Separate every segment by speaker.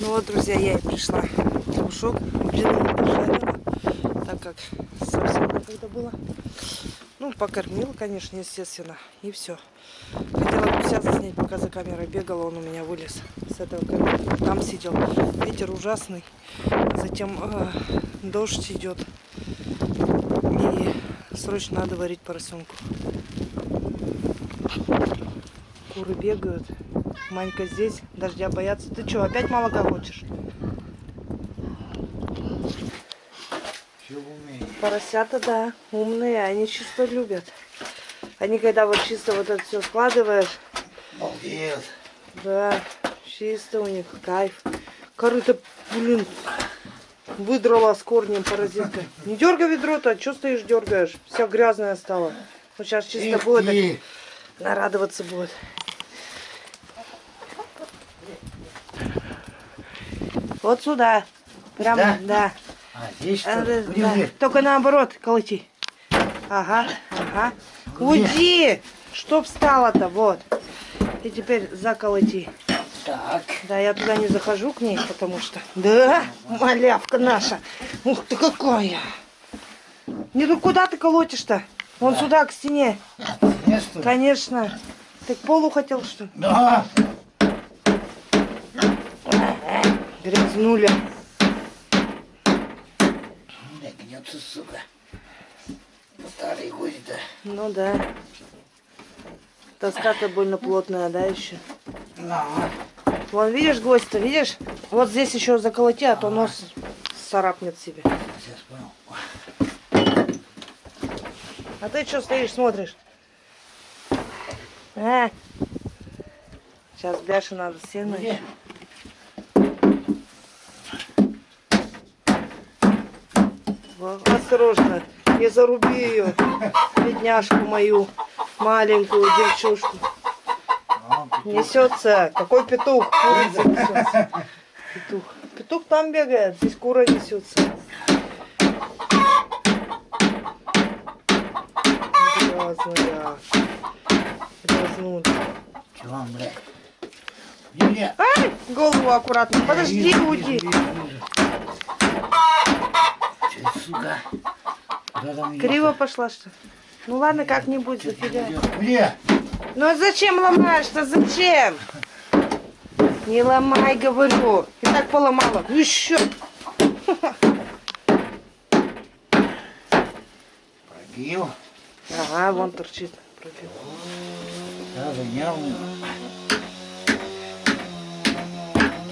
Speaker 1: Ну вот, друзья, я и пришла в Лужок. Блин, пожарила, так как совсем некогда было. Ну, покормила, конечно, естественно, и все. Хотела гуся заснять, пока за камерой бегала, он у меня вылез с этого камеры. Там сидел. Ветер ужасный. Затем э, дождь идет. И срочно надо варить поросенку. Куры бегают. Манька здесь, дождя боятся. Ты что, опять молока хочешь?
Speaker 2: Все.
Speaker 1: Поросята, да, умные, они чисто любят. Они когда вот чисто вот это все складываешь,
Speaker 2: Молодец.
Speaker 1: да, чисто у них кайф. Корыто, блин, выдрала с корнем паразитка. Не дергай ведро-то, что стоишь, дергаешь? Вся грязная стала. Вот сейчас чисто будет, так нарадоваться будет. Вот сюда. Прям,
Speaker 2: Да?
Speaker 1: да.
Speaker 2: А здесь что?
Speaker 1: А, да, да. Только наоборот, колоти. Ага, ага. Уйди! Чтоб встала-то, вот. И теперь заколоти.
Speaker 2: Так.
Speaker 1: Да, я туда не захожу к ней, потому что... Да, малявка наша. Ух ты какая! Не, ну куда ты колотишь-то? Вон сюда, к стене.
Speaker 2: Место.
Speaker 1: Конечно. Ты к полу хотел, что ли?
Speaker 2: Да.
Speaker 1: Грязнуля.
Speaker 2: Не гнется, сука. Старый ходит-то.
Speaker 1: Ну да. Тоска-то больно плотная, да, еще?
Speaker 2: Да.
Speaker 1: Вон, видишь, гвоздь-то, видишь? Вот здесь еще заколоти, а то нос царапнет себе.
Speaker 2: Сейчас понял.
Speaker 1: А ты что стоишь, смотришь? А? Сейчас бляши надо сено.
Speaker 2: Где?
Speaker 1: Во, Осторожно, не заруби ее, бедняжку мою, маленькую девчушку. Несется, какой петух, курица несется. Петух. Петух там бегает, здесь кура несется. Грязная. Грязнули.
Speaker 2: Чего, блядь? Где?
Speaker 1: Ай, голову аккуратно. Подожди, уйди.
Speaker 2: сука?
Speaker 1: Криво пошла что? ли? Ну ладно, как-нибудь
Speaker 2: идёт? Где?
Speaker 1: Ну а зачем ломаешь-то? Зачем? Не ломай, говорю. И так поломала. Ну еще.
Speaker 2: Пробил.
Speaker 1: Ага, вон торчит. Пробил.
Speaker 2: Да, занял.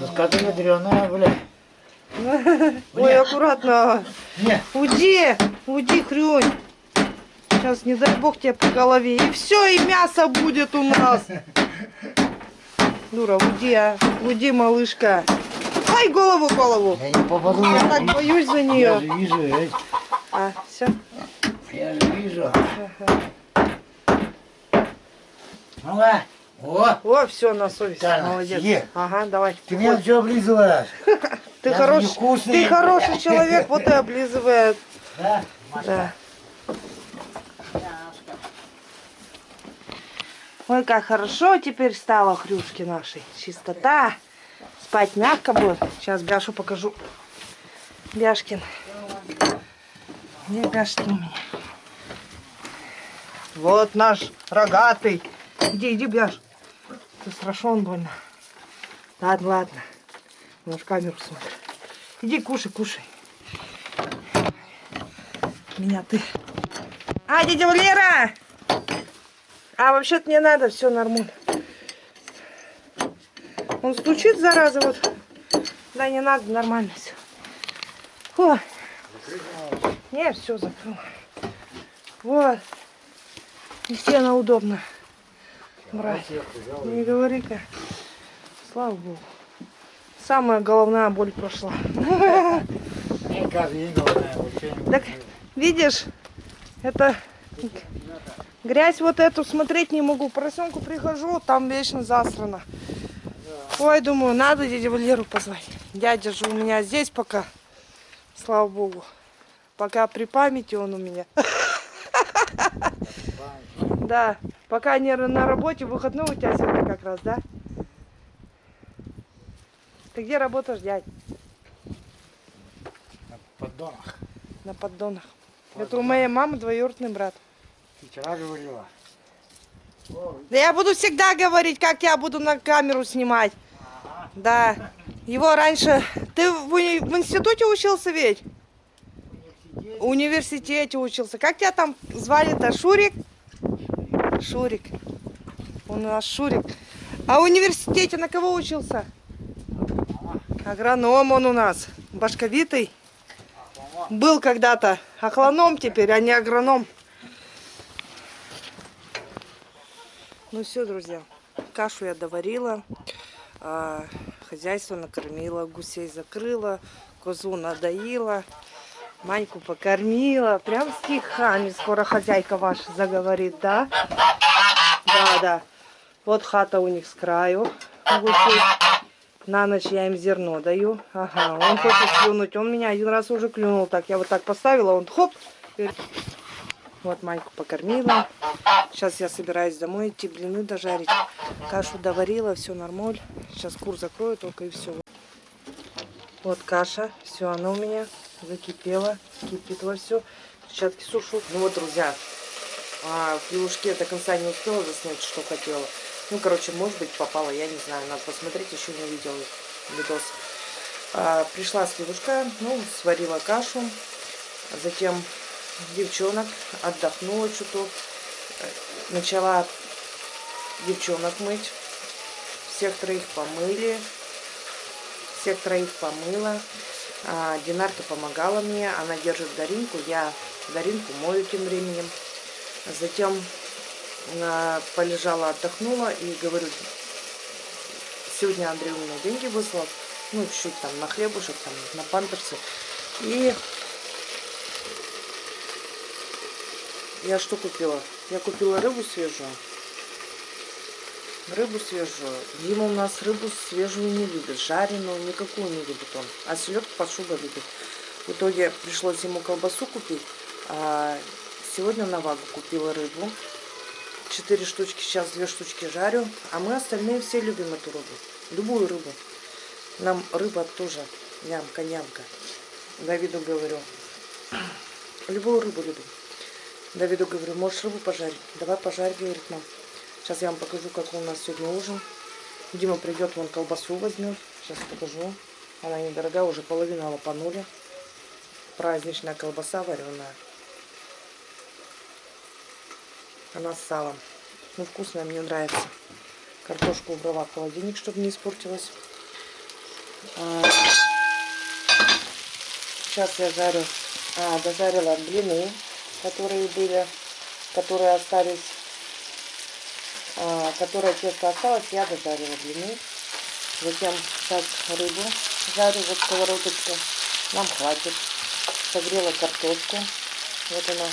Speaker 2: Доска-то ядреная, блядь.
Speaker 1: Ой, аккуратно.
Speaker 2: Не,
Speaker 1: Уйди, уйди, хрюнь. Сейчас, не дай бог, тебе по голове. И все, и мясо будет у нас. Дура, уйди, а. Уйди, малышка. Ай, голову, голову.
Speaker 2: я не попаду.
Speaker 1: Я так боюсь за
Speaker 2: Я
Speaker 1: нее.
Speaker 2: же вижу, эй.
Speaker 1: А, все.
Speaker 2: я же вижу. Ну-ка. О,
Speaker 1: О, все, на совесть.
Speaker 2: Тайна,
Speaker 1: Молодец.
Speaker 2: е.
Speaker 1: Ага, давай.
Speaker 2: ты меня все облизываешь.
Speaker 1: Ты
Speaker 2: я невкусный.
Speaker 1: ты хороший человек, вот и облизывает.
Speaker 2: Да?
Speaker 1: Да. Ой, как хорошо теперь стало хрюшки нашей. Чистота. Спать мягко будет. Сейчас Бяшу покажу. Бяшкин. Где Бяшкин у меня? Вот наш рогатый. Иди, иди, Бяш. Ты страшен больно. Ладно, ладно. В камеру смотрит. Иди, кушай, кушай. Меня ты. А, дядя Валера! А, вообще-то не надо, все нормально. Он стучит, зараза, вот. Да, не надо, нормально все. О. Не, все закрыл. Вот. И стена удобно. Брать. Не говори-ка. Слава Богу. Самая головная боль прошла.
Speaker 2: Не, каждый день головная, вообще не
Speaker 1: Так. Видишь, это грязь вот эту смотреть не могу. Поросенку прихожу, там вечно засрано. Ой, думаю, надо дядю Валеру позвать. Дядя же у меня здесь пока, слава богу. Пока при памяти он у меня. Да, пока не на работе, выходной у тебя сегодня как раз, да? Ты где работаешь, дядь?
Speaker 2: На поддонах.
Speaker 1: На поддонах. Это у моей мамы двоюродный брат.
Speaker 2: Вчера говорила.
Speaker 1: Да я буду всегда говорить, как я буду на камеру снимать. Да. Его раньше... Ты в, уни- в институте учился ведь?
Speaker 2: университет.
Speaker 1: В университете учился. Как тебя там звали-то? Шурик? Шурик. Он у нас Шурик. А в университете на кого учился? Агроном он у нас. Башковитый. Был когда-то. Охлоном теперь, а не агроном. Ну все, друзья. Кашу я доварила. а, хозяйство накормила. Гусей закрыла. Козу надоила. Маньку покормила. Прям стихами скоро хозяйка ваша заговорит, да? Да, да. Вот хата у них с краю. гусей. На ночь я им зерно даю. Ага, он хочет клюнуть. Он меня один раз уже клюнул. Так, я вот так поставила, он хоп. Вот Майку покормила. Сейчас я собираюсь домой идти, блины дожарить. Кашу доварила, все нормаль. Сейчас кур закрою только и все. Вот каша, все, она у меня закипела, кипит во все. Перчатки сушу. Ну вот, друзья, а, в пивушке до конца не успела заснять, что хотела. Ну, короче, может быть, попала, я не знаю. Надо посмотреть, еще не видела видос. А, пришла с пивушка, ну, сварила кашу. Затем девчонок отдохнула чуток. Э, Начала девчонок мыть. Всех троих помыли. Всех троих помыла. А, Динарка помогала мне. Она держит Даринку. Я Даринку мою тем временем. Затем полежала, отдохнула и говорю, сегодня Андрей у меня деньги выслал, ну, чуть-чуть там на хлебушек, там, на памперсы. И я что купила? Я купила рыбу свежую. Рыбу свежую. Дима у нас рыбу свежую не любит, жареную никакую не любит он. А селедку под шубой любит. В итоге пришлось ему колбасу купить. А сегодня на вагу купила рыбу. Четыре штучки, сейчас две штучки жарю. А мы остальные все любим эту рыбу. Любую рыбу. Нам рыба тоже нямка-нямка. Давиду говорю. Любую рыбу любим. Давиду говорю, можешь рыбу пожарить? Давай пожарь, говорит нам. Сейчас я вам покажу, какой у нас сегодня ужин. Дима придет, вон колбасу возьмет. Сейчас покажу. Она недорогая, уже половину лопанули. Праздничная колбаса вареная. Она с салом. Ну, вкусная, мне нравится. Картошку убрала в холодильник, чтобы не испортилась. А, Сейчас я жарю, а, дожарила блины, которые были, которые остались, а, которое тесто осталось, я дожарила блины. Затем сейчас рыбу жарю, вот сковородочку. Нам хватит. Согрела картошку. Вот она.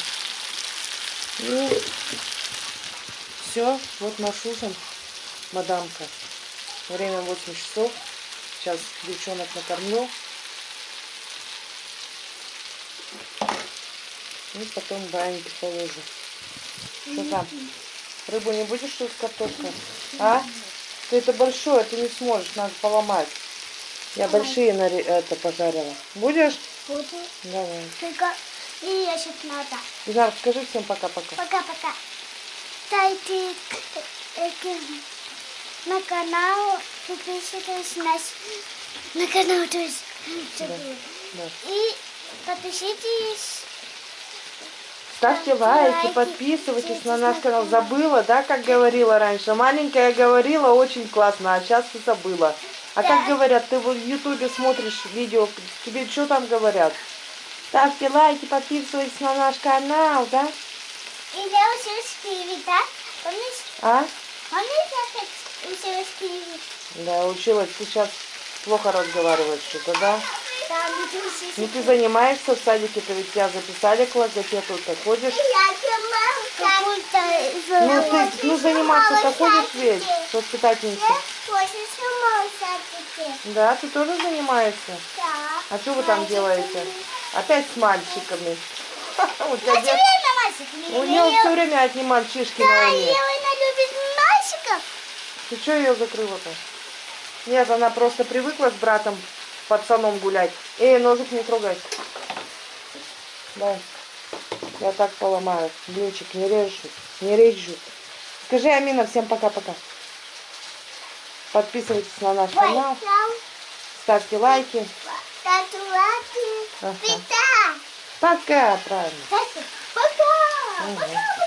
Speaker 1: И все, вот наш ужин, мадамка. Время 8 часов. Сейчас девчонок накормлю. И потом баньки положу. Что там? Рыбу не будешь что с картошкой? А? Ты это большое, ты не сможешь, надо поломать. Я большие наре- это пожарила. Будешь?
Speaker 3: Буду.
Speaker 1: Давай.
Speaker 3: Только и я сейчас надо.
Speaker 1: Динар, скажи всем пока-пока.
Speaker 3: Пока-пока. Э, на канал, подписывайтесь на, на канал тоже.
Speaker 1: Да.
Speaker 3: И подпишитесь.
Speaker 1: Ставьте лайки, подписывайтесь на наш канал. Забыла, да, как говорила раньше? Маленькая говорила, очень классно, а сейчас ты забыла. А как говорят, ты в ютубе смотришь видео, тебе что там говорят? Ставьте лайки, подписывайтесь на наш канал, да?
Speaker 3: И я училась в Киеве, да? Помнишь?
Speaker 1: А?
Speaker 3: Помнишь, я училась Киеве?
Speaker 1: Да, училась, сейчас плохо разговариваешь что-то, да?
Speaker 3: Там училась.
Speaker 1: Ну ты занимаешься в садике, ты ведь тебя записали к логопеду, ты ходишь.
Speaker 3: Какой-то
Speaker 1: Ну ты, ну заниматься-то ходишь.
Speaker 3: Очень сама садике.
Speaker 1: Да, ты тоже занимаешься?
Speaker 3: Да.
Speaker 1: А что вы там делаете? Опять с мальчиками. У тебя
Speaker 3: мальчиками.
Speaker 1: У нее все время одни мальчишки на
Speaker 3: Да. Елена любит мальчиков.
Speaker 1: Ты что ее закрыла-то? Нет, она просто привыкла с братом пацаном гулять. Эй, ножик не трогай. Да. Я так поломаю. Блинчик, не режу. Не режу. Скажи, Амина, всем пока-пока. Подписывайтесь на наш канал. Ставьте лайки. Ага.
Speaker 3: Пита.
Speaker 1: Пока, правильно.
Speaker 3: Пока. Пока.
Speaker 1: Мгм.
Speaker 3: Пока.